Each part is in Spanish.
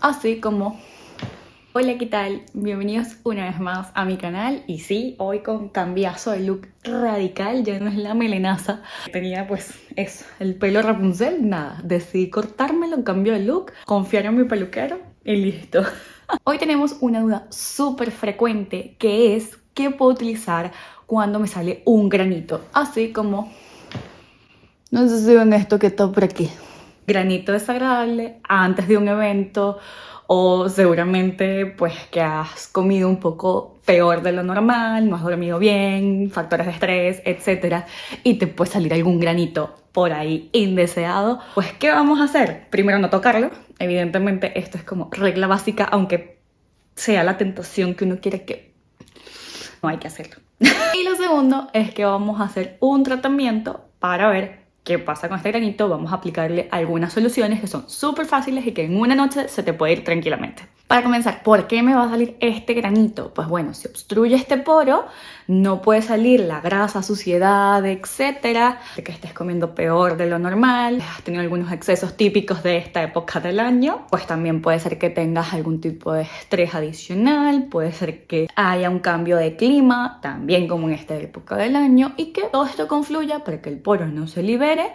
Así como... Hola, ¿qué tal? Bienvenidos una vez más a mi canal y sí, hoy con cambiazo de look radical, ya no es la melenaza tenía pues eso, el pelo Rapunzel, nada, decidí cortármelo, cambio de look, confiar en mi peluquero y listo Hoy tenemos una duda súper frecuente que es ¿qué puedo utilizar cuando me sale un granito? Así como... No sé si ven esto que está por aquí granito desagradable antes de un evento o seguramente pues que has comido un poco peor de lo normal, no has dormido bien, factores de estrés, etc. Y te puede salir algún granito por ahí indeseado. Pues ¿qué vamos a hacer? Primero no tocarlo. Evidentemente esto es como regla básica, aunque sea la tentación que uno quiere que... No hay que hacerlo. y lo segundo es que vamos a hacer un tratamiento para ver qué pasa con este granito, vamos a aplicarle algunas soluciones que son súper fáciles y que en una noche se te puede ir tranquilamente. Para comenzar, ¿por qué me va a salir este granito? Pues bueno, si obstruye este poro, no puede salir la grasa, suciedad, etcétera, de que estés comiendo peor de lo normal, has tenido algunos excesos típicos de esta época del año, pues también puede ser que tengas algún tipo de estrés adicional, puede ser que haya un cambio de clima, también como en esta época del año, y que todo esto confluya para que el poro no se libere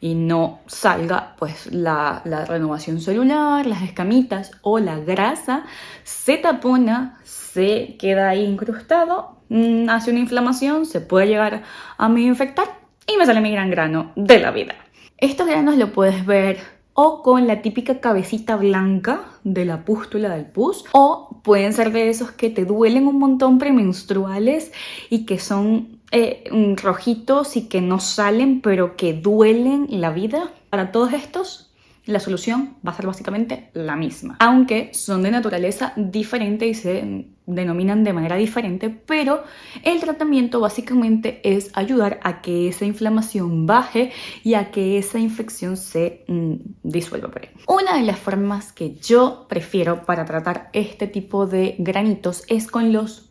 y no salga pues la, renovación celular, las escamitas o la grasa, se tapona, se queda ahí incrustado, mm, hace una inflamación, se puede llegar a me infectar y me sale mi gran grano de la vida. Estos granos lo puedes ver o con la típica cabecita blanca de la pústula del pus o pueden ser de esos que te duelen un montón premenstruales y que son eh, rojitos y que no salen pero que duelen la vida. Para todos estos la solución va a ser básicamente la misma, aunque son de naturaleza diferente y se denominan de manera diferente, pero el tratamiento básicamente es ayudar a que esa inflamación baje y a que esa infección se mm, disuelva por ahí. Una de las formas que yo prefiero para tratar este tipo de granitos es con los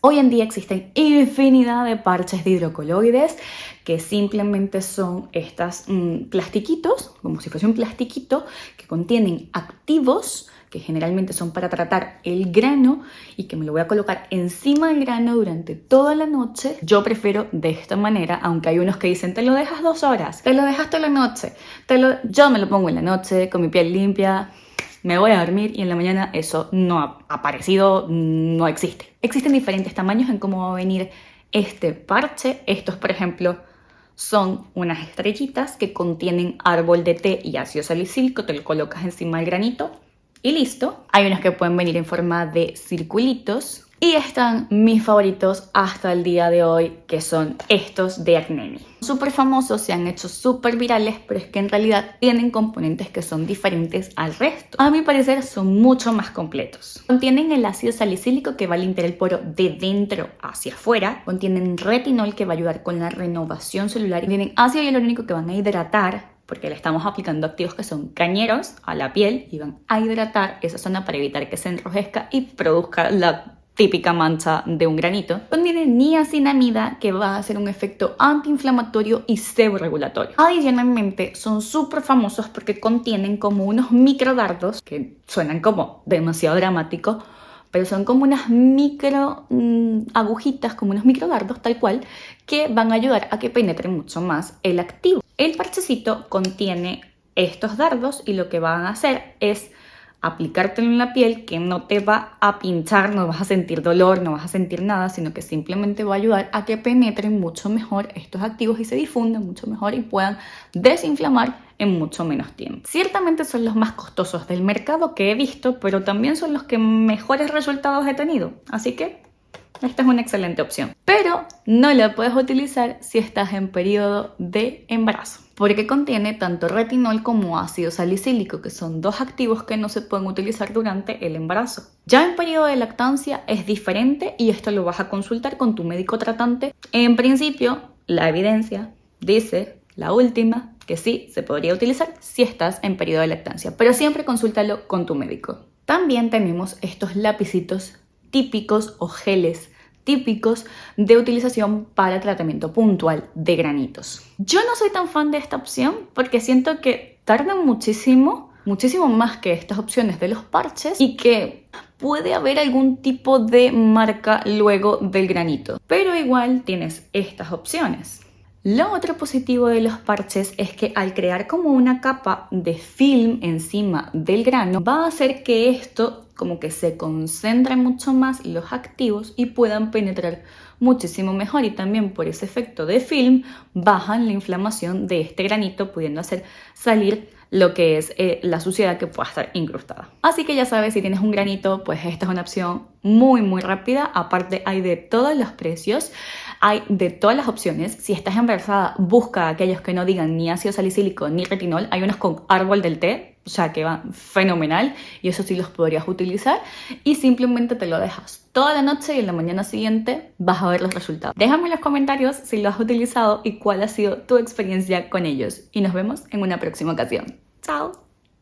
Hoy en día existen infinidad de parches de hidrocoloides que simplemente son estas mm, plastiquitos, como si fuese un plastiquito, que contienen activos que generalmente son para tratar el grano y que me lo voy a colocar encima del grano durante toda la noche. Yo prefiero de esta manera, aunque hay unos que dicen te lo dejas dos horas, te lo dejas toda la noche, te lo... yo me lo pongo en la noche con mi piel limpia, me voy a dormir y en la mañana eso no ha aparecido, no existe. Existen diferentes tamaños en cómo va a venir este parche. Estos, por ejemplo, son unas estrellitas que contienen árbol de té y ácido salicílico, te lo colocas encima del granito y listo. Hay unos que pueden venir en forma de circulitos y están mis favoritos hasta el día de hoy, que son estos de Acnemi. Súper famosos, se han hecho súper virales, pero es que en realidad tienen componentes que son diferentes al resto. A mi parecer son mucho más completos. Contienen el ácido salicílico que va a limpiar el poro de dentro hacia afuera. Contienen retinol que va a ayudar con la renovación celular. Tienen ácido hialurónico que van a hidratar porque le estamos aplicando activos que son cañeros a la piel y van a hidratar esa zona para evitar que se enrojezca y produzca la típica mancha de un granito, contiene niacinamida que va a hacer un efecto antiinflamatorio y seborregulatorio. Adicionalmente, son súper famosos porque contienen como unos microdardos que suenan como demasiado dramáticos, pero son como unas micro mm, agujitas, como unos microdardos tal cual, que van a ayudar a que penetre mucho más el activo. El parchecito contiene estos dardos y lo que van a hacer es aplicártelo en la piel que no te va a pinchar, no vas a sentir dolor, no vas a sentir nada, sino que simplemente va a ayudar a que penetren mucho mejor estos activos y se difundan mucho mejor y puedan desinflamar en mucho menos tiempo. Ciertamente son los más costosos del mercado que he visto, pero también son los que mejores resultados he tenido. Así que esta es una excelente opción. Pero no la puedes utilizar si estás en periodo de embarazo porque contiene tanto retinol como ácido salicílico, que son dos activos que no se pueden utilizar durante el embarazo. Ya en periodo de lactancia es diferente y esto lo vas a consultar con tu médico tratante. En principio, la evidencia dice, la última, que sí se podría utilizar si estás en periodo de lactancia, pero siempre consúltalo con tu médico. También tenemos estos lapicitos típicos o geles típicos de utilización para tratamiento puntual de granitos. Yo no soy tan fan de esta opción porque siento que tardan muchísimo muchísimo más que estas opciones de los parches y que puede haber algún tipo de marca luego del granito. Pero igual tienes estas opciones. Lo otro positivo de los parches es que al crear como una capa de film encima del grano va a hacer que esto como que se concentre mucho más los activos y puedan penetrar muchísimo mejor y también por ese efecto de film bajan la inflamación de este granito pudiendo hacer salir lo que es eh, la suciedad que pueda estar incrustada. Así que ya sabes, si tienes un granito, pues esta es una opción muy muy rápida. Aparte hay de todos los precios, hay de todas las opciones. Si estás embarazada, busca aquellos que no digan ni ácido salicílico ni retinol. Hay unos con árbol del té, o sea que van fenomenal y eso sí los podrías utilizar. Y simplemente te lo dejas toda la noche y en la mañana siguiente vas a ver los resultados. Déjame en los comentarios si lo has utilizado y cuál ha sido tu experiencia con ellos. Y nos vemos en una próxima ocasión. ¡Chao!